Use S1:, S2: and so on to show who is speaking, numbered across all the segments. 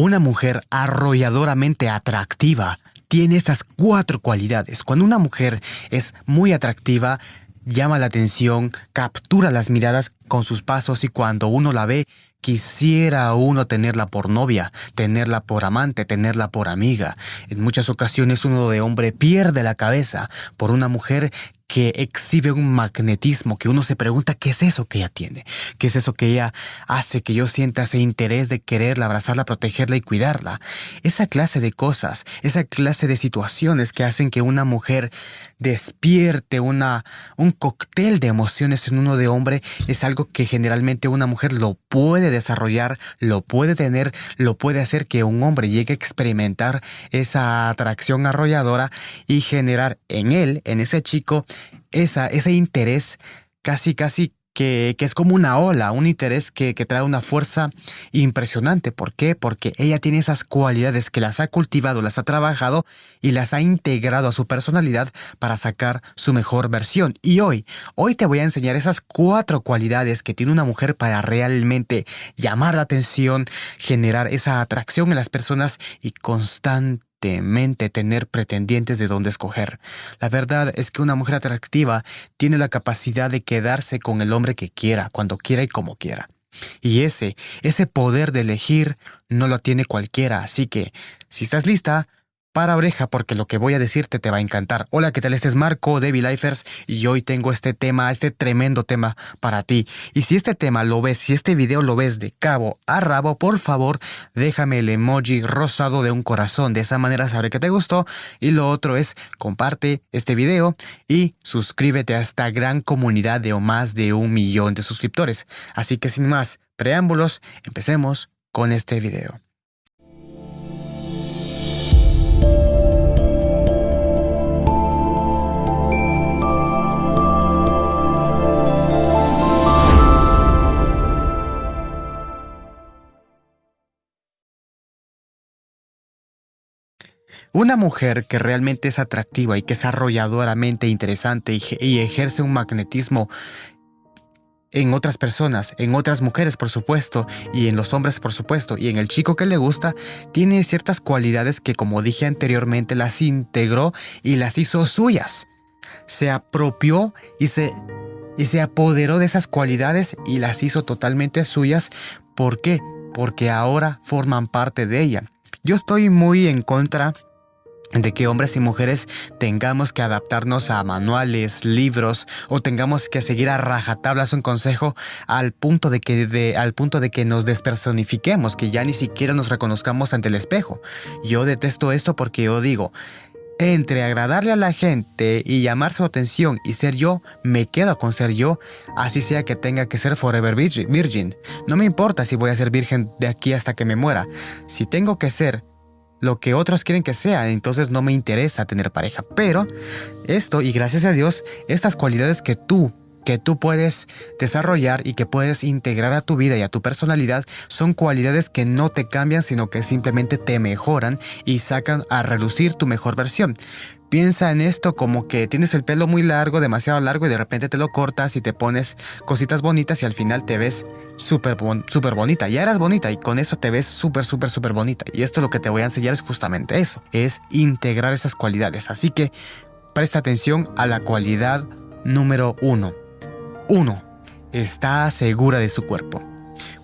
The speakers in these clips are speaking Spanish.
S1: Una mujer arrolladoramente atractiva tiene estas cuatro cualidades. Cuando una mujer es muy atractiva, llama la atención, captura las miradas con sus pasos y cuando uno la ve, quisiera uno tenerla por novia, tenerla por amante, tenerla por amiga. En muchas ocasiones uno de hombre pierde la cabeza por una mujer que exhibe un magnetismo que uno se pregunta qué es eso que ella tiene, qué es eso que ella hace que yo sienta ese interés de quererla, abrazarla, protegerla y cuidarla. Esa clase de cosas, esa clase de situaciones que hacen que una mujer despierte una, un cóctel de emociones en uno de hombre es algo que generalmente una mujer lo puede desarrollar, lo puede tener, lo puede hacer que un hombre llegue a experimentar esa atracción arrolladora y generar en él, en ese chico, esa, ese interés casi, casi que, es como una ola, un interés que, que, trae una fuerza impresionante. ¿Por qué? Porque ella tiene esas cualidades que las ha cultivado, las ha trabajado y las ha integrado a su personalidad para sacar su mejor versión. Y hoy, hoy te voy a enseñar esas cuatro cualidades que tiene una mujer para realmente llamar la atención, generar esa atracción en las personas y constantemente tener pretendientes de dónde escoger. La verdad es que una mujer atractiva tiene la capacidad de quedarse con el hombre que quiera, cuando quiera y como quiera. Y ese, ese poder de elegir no lo tiene cualquiera, así que, si estás lista, para oreja porque lo que voy a decirte te va a encantar. Hola, ¿qué tal? Este es Marco de Lifers y hoy tengo este tema, este tremendo tema para ti. Y si este tema lo ves, si este video lo ves de cabo a rabo, por favor, déjame el emoji rosado de un corazón. De esa manera sabré que te gustó. Y lo otro es, comparte este video y suscríbete a esta gran comunidad de más de un millón de suscriptores. Así que sin más preámbulos, empecemos con este video. Una mujer que realmente es atractiva y que es arrolladoramente interesante y, ejerce un magnetismo en otras personas, en otras mujeres por supuesto, y en los hombres por supuesto, y en el chico que le gusta, tiene ciertas cualidades que como dije anteriormente las integró y las hizo suyas. Se apropió y se, y se apoderó de esas cualidades y las hizo totalmente suyas. ¿Por qué? Porque ahora forman parte de ella. Yo estoy muy en contra de que hombres y mujeres tengamos que adaptarnos a manuales, libros o tengamos que seguir a rajatablas un consejo al punto de que al punto de que nos despersonifiquemos, que ya ni siquiera nos reconozcamos ante el espejo. Yo detesto esto porque yo digo, entre agradarle a la gente y llamar su atención y ser yo, me quedo con ser yo, así sea que tenga que ser forever virgin. No me importa si voy a ser virgen de aquí hasta que me muera. Si tengo que ser lo que otros quieren que sea, entonces no me interesa tener pareja. Pero esto, y gracias a Dios, estas cualidades que tú que tú puedes desarrollar y que puedes integrar a tu vida y a tu personalidad son cualidades que no te cambian, sino que simplemente te mejoran y sacan a relucir tu mejor versión. Piensa en esto como que tienes el pelo muy largo, demasiado largo y de repente te lo cortas y te pones cositas bonitas y al final te ves súper super bonita. Ya eras bonita y con eso te ves súper, súper, súper bonita. Y esto lo que te voy a enseñar es justamente eso, es integrar esas cualidades. Así que presta atención a la cualidad número uno. Uno, está segura de su cuerpo.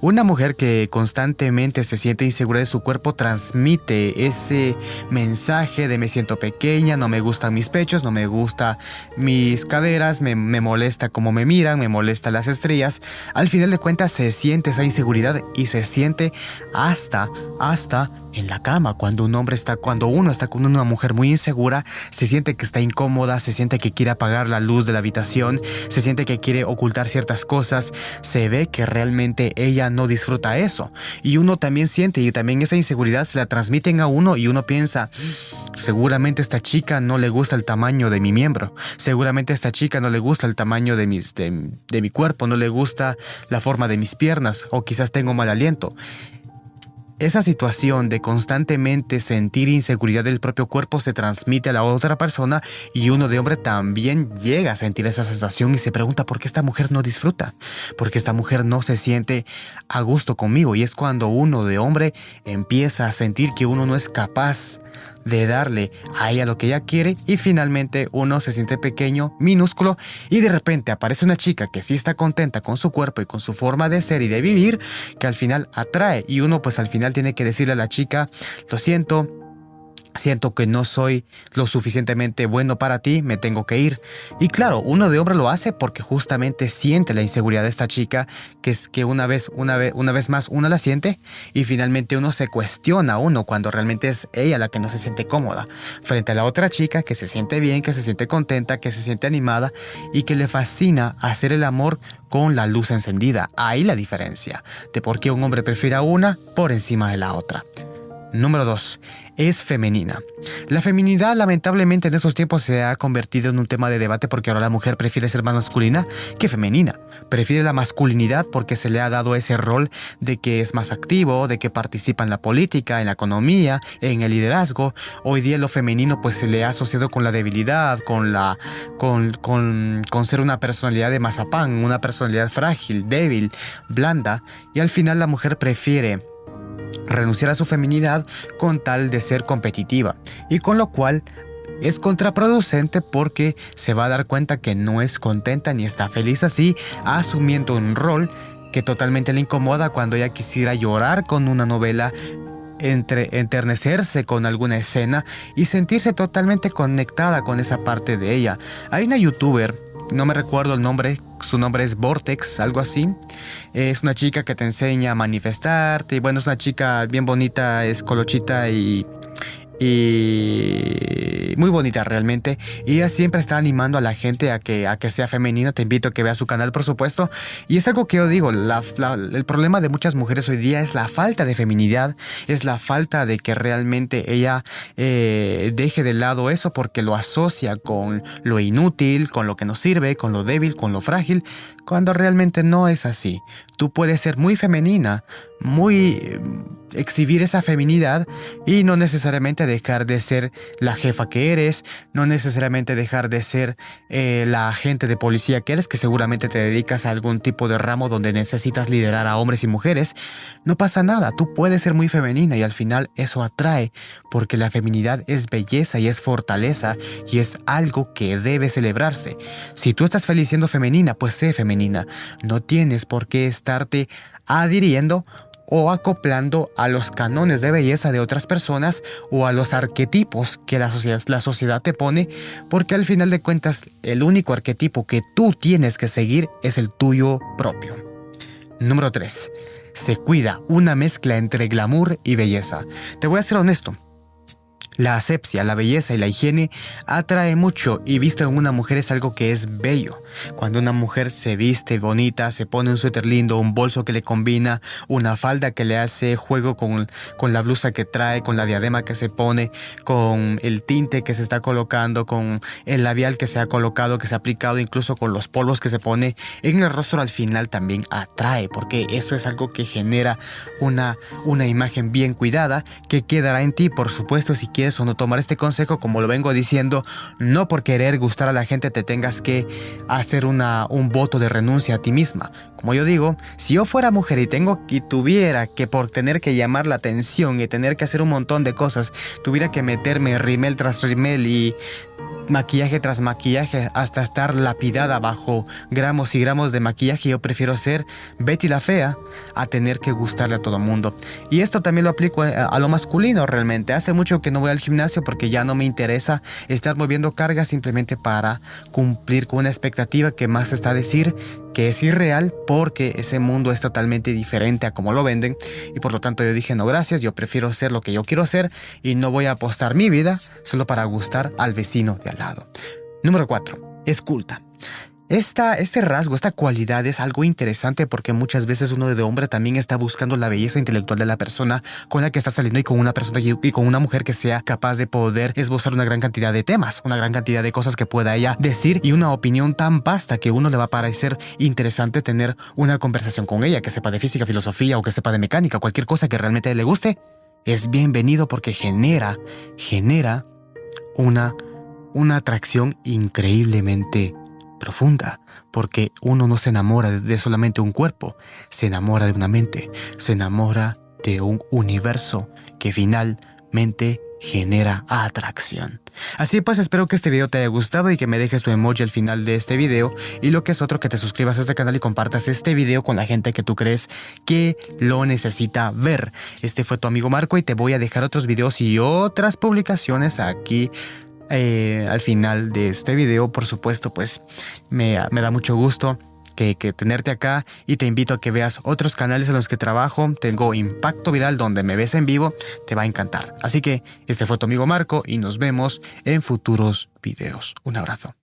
S1: Una mujer que constantemente se siente insegura de su cuerpo transmite ese mensaje de me siento pequeña, no me gustan mis pechos, no me gustan mis caderas, me, molesta cómo me miran, me molesta las estrellas. Al final de cuentas se siente esa inseguridad y se siente hasta, hasta en la cama. Cuando un hombre está, cuando uno está con una mujer muy insegura, se siente que está incómoda, se siente que quiere apagar la luz de la habitación, se siente que quiere ocultar ciertas cosas, se ve que realmente ella no disfruta eso. Y uno también siente y también esa inseguridad se la transmiten a uno y uno piensa, seguramente esta chica no le gusta el tamaño de mi miembro, seguramente esta chica no le gusta el tamaño de, mis, de, de mi cuerpo, no le gusta la forma de mis piernas o quizás tengo mal aliento. Esa situación de constantemente sentir inseguridad del propio cuerpo se transmite a la otra persona y uno de hombre también llega a sentir esa sensación y se pregunta por qué esta mujer no disfruta, por qué esta mujer no se siente a gusto conmigo y es cuando uno de hombre empieza a sentir que uno no es capaz de darle a ella lo que ella quiere y finalmente uno se siente pequeño, minúsculo y de repente aparece una chica que sí está contenta con su cuerpo y con su forma de ser y de vivir que al final atrae y uno pues al final tiene que decirle a la chica, lo siento, siento que no soy lo suficientemente bueno para ti, me tengo que ir. Y claro, uno de hombre lo hace porque justamente siente la inseguridad de esta chica, que es que una vez, una vez, una vez más uno la siente y finalmente uno se cuestiona uno cuando realmente es ella la que no se siente cómoda frente a la otra chica que se siente bien, que se siente contenta, que se siente animada y que le fascina hacer el amor con la luz encendida. Ahí la diferencia de por qué un hombre prefiere a una por encima de la otra. Número 2. Es femenina. La feminidad lamentablemente en estos tiempos se ha convertido en un tema de debate porque ahora la mujer prefiere ser más masculina que femenina. Prefiere la masculinidad porque se le ha dado ese rol de que es más activo, de que participa en la política, en la economía, en el liderazgo. Hoy día lo femenino pues se le ha asociado con la debilidad, con, la, con, con, con ser una personalidad de mazapán, una personalidad frágil, débil, blanda. Y al final la mujer prefiere renunciar a su feminidad con tal de ser competitiva y con lo cual es contraproducente porque se va a dar cuenta que no es contenta ni está feliz así, asumiendo un rol que totalmente le incomoda cuando ella quisiera llorar con una novela entre enternecerse con alguna escena y sentirse totalmente conectada con esa parte de ella. Hay una youtuber, no me recuerdo el nombre, su nombre es Vortex, algo así. Es una chica que te enseña a manifestarte y bueno, es una chica bien bonita, es colochita y y muy bonita realmente. Y ella siempre está animando a la gente a que, a que sea femenina. Te invito a que veas su canal, por supuesto. Y es algo que yo digo, el problema de muchas mujeres hoy día es la falta de feminidad, es la falta de que realmente ella eh, deje de lado eso porque lo asocia con lo inútil, con lo que no sirve, con lo débil, con lo frágil, cuando realmente no es así. Tú puedes ser muy femenina, muy exhibir esa feminidad y no necesariamente dejar de ser la jefa que eres, no necesariamente dejar de ser eh, la agente de policía que eres, que seguramente te dedicas a algún tipo de ramo donde necesitas liderar a hombres y mujeres. No pasa nada, tú puedes ser muy femenina y al final eso atrae, porque la feminidad es belleza y es fortaleza y es algo que debe celebrarse. Si tú estás feliz siendo femenina, pues sé femenina. No tienes por qué estarte adhiriendo o acoplando a los canones de belleza de otras personas o a los arquetipos que la sociedad, la sociedad te pone, porque al final de cuentas el único arquetipo que tú tienes que seguir es el tuyo propio. Número 3. Se cuida una mezcla entre glamour y belleza. Te voy a ser honesto, la asepsia, la belleza y la higiene atrae mucho y visto en una mujer es algo que es bello. Cuando una mujer se viste bonita, se pone un suéter lindo, un bolso que le combina, una falda que le hace juego con, con la blusa que trae, con la diadema que se pone, con el tinte que se está colocando, con el labial que se ha colocado, que se ha aplicado, incluso con los polvos que se pone en el rostro al final también atrae, porque eso es algo que genera una, una imagen bien cuidada que quedará en ti, por supuesto, si quieres o no tomar este consejo, como lo vengo diciendo, no por querer gustar a la gente te tengas que hacer una, un voto de renuncia a ti misma. Como yo digo, si yo fuera mujer y tengo y tuviera que por tener que llamar la atención y tener que hacer un montón de cosas, tuviera que meterme rimel tras rimel y maquillaje tras maquillaje hasta estar lapidada bajo gramos y gramos de maquillaje, yo prefiero ser Betty la fea a tener que gustarle a todo mundo. Y esto también lo aplico a lo masculino realmente. Hace mucho que no voy al gimnasio porque ya no me interesa estar moviendo cargas simplemente para cumplir con una expectativa que más está a decir que es irreal porque ese mundo es totalmente diferente a como lo venden y por lo tanto yo dije no gracias, yo prefiero ser lo que yo quiero ser y no voy a apostar mi vida solo para gustar al vecino de al lado. Número 4. Es culta. Esta, este rasgo, esta cualidad es algo interesante porque muchas veces uno de hombre también está buscando la belleza intelectual de la persona con la que está saliendo y con una persona y con una mujer que sea capaz de poder esbozar una gran cantidad de temas, una gran cantidad de cosas que pueda ella decir y una opinión tan vasta que uno le va a parecer interesante tener una conversación con ella, que sepa de física, filosofía o que sepa de mecánica, cualquier cosa que realmente le guste, es bienvenido porque genera, genera una, una atracción increíblemente profunda, porque uno no se enamora de solamente un cuerpo, se enamora de una mente, se enamora de un universo que finalmente genera atracción. Así pues espero que este video te haya gustado y que me dejes tu emoji al final de este video y lo que es otro que te suscribas a este canal y compartas este video con la gente que tú crees que lo necesita ver. Este fue tu amigo Marco y te voy a dejar otros videos y otras publicaciones aquí eh, al final de este video, por supuesto, pues me, da mucho gusto que, que, tenerte acá y te invito a que veas otros canales en los que trabajo. Tengo Impacto Viral donde me ves en vivo, te va a encantar. Así que este fue tu amigo Marco y nos vemos en futuros videos. Un abrazo.